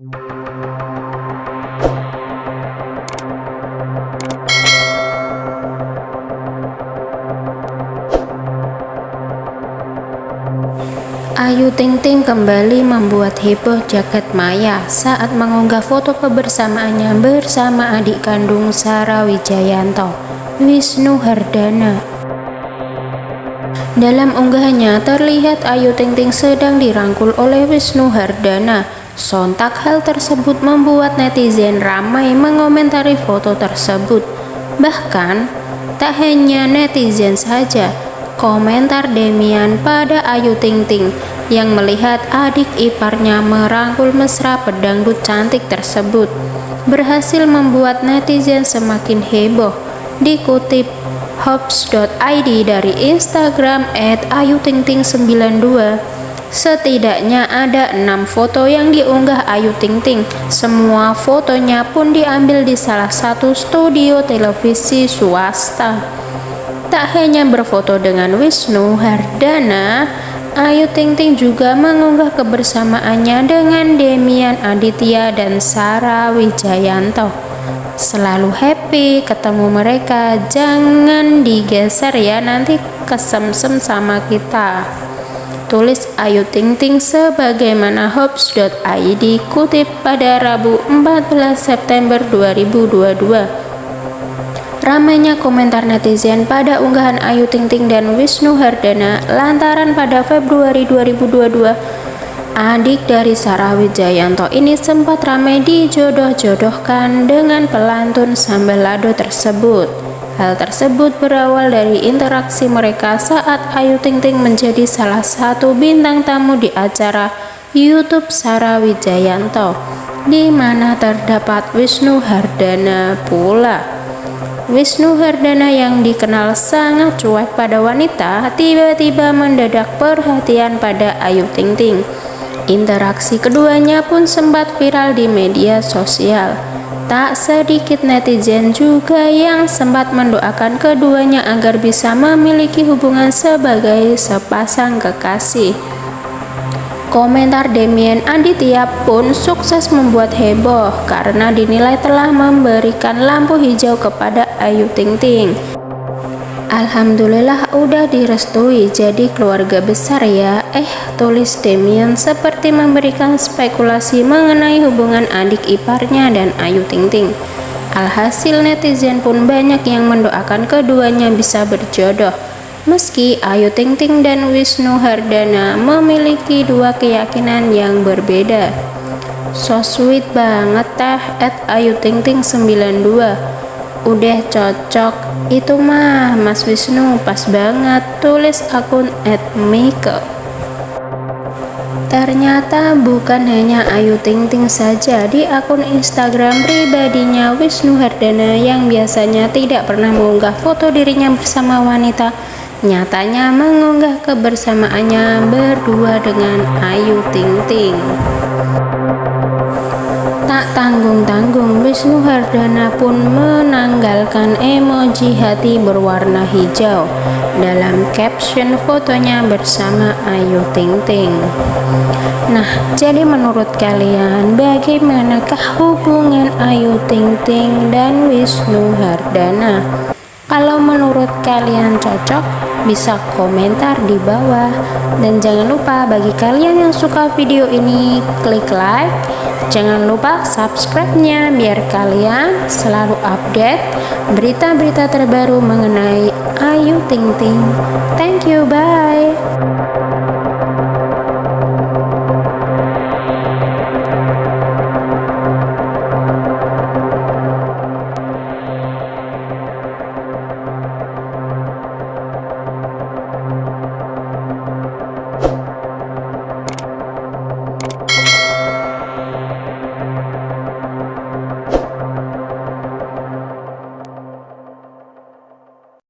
Ayu Ting Ting kembali membuat heboh jagat maya saat mengunggah foto kebersamaannya bersama adik kandung Sara Wijayanto, Wisnu Hardana. Dalam unggahannya terlihat Ayu Ting Ting sedang dirangkul oleh Wisnu Hardana Sontak hal tersebut membuat netizen ramai mengomentari foto tersebut. Bahkan, tak hanya netizen saja, komentar Demian pada Ayu Ting Ting yang melihat adik iparnya merangkul mesra pedangdut cantik tersebut berhasil membuat netizen semakin heboh dikutip hops.id dari Instagram at ayutingting92 Setidaknya ada enam foto yang diunggah Ayu Ting Ting. Semua fotonya pun diambil di salah satu studio televisi swasta. Tak hanya berfoto dengan Wisnu Hardana, Ayu Ting Ting juga mengunggah kebersamaannya dengan Demian Aditya dan Sarah Wijayanto. Selalu happy ketemu mereka, jangan digeser ya nanti kesemsem sama kita. Tulis Ayu Ting Ting sebagaimana hops.id kutip pada Rabu 14 September 2022. Ramainya komentar netizen pada unggahan Ayu Ting Ting dan Wisnu Hardana lantaran pada Februari 2022 adik dari Sarah Wijayanto ini sempat ramai dijodoh-jodohkan dengan pelantun sambal lado tersebut. Hal tersebut berawal dari interaksi mereka saat Ayu Ting Ting menjadi salah satu bintang tamu di acara YouTube Sarah Wijayanto, di mana terdapat Wisnu Hardana pula. Wisnu Hardana yang dikenal sangat cuek pada wanita tiba-tiba mendadak perhatian pada Ayu Ting Ting. Interaksi keduanya pun sempat viral di media sosial. Tak sedikit netizen juga yang sempat mendoakan keduanya agar bisa memiliki hubungan sebagai sepasang kekasih. Komentar Demian Aditya pun sukses membuat heboh karena dinilai telah memberikan lampu hijau kepada Ayu Ting Ting. Alhamdulillah udah direstui jadi keluarga besar ya Eh tulis Demian seperti memberikan spekulasi mengenai hubungan adik iparnya dan Ayu Ting Ting Alhasil netizen pun banyak yang mendoakan keduanya bisa berjodoh Meski Ayu Ting Ting dan Wisnu Hardana memiliki dua keyakinan yang berbeda. So sweet banget tah at Ayu Ting Ting 92. Udah cocok itu mah Mas Wisnu pas banget tulis akun at Miko. Ternyata bukan hanya Ayu Ting Ting saja di akun Instagram pribadinya Wisnu Hardana yang biasanya tidak pernah mengunggah foto dirinya bersama wanita nyatanya mengunggah kebersamaannya berdua dengan Ayu Ting Ting. Tak tanggung-tanggung, Wisnu Hardana pun menanggalkan emoji hati berwarna hijau dalam caption fotonya bersama Ayu Ting Ting. Nah, jadi menurut kalian bagaimanakah hubungan Ayu Ting Ting dan Wisnu Hardana? Kalau menurut kalian cocok, bisa komentar di bawah. Dan jangan lupa bagi kalian yang suka video ini, klik like. Jangan lupa subscribe-nya biar kalian selalu update berita-berita terbaru mengenai Ayu Ting Ting. Thank you, bye.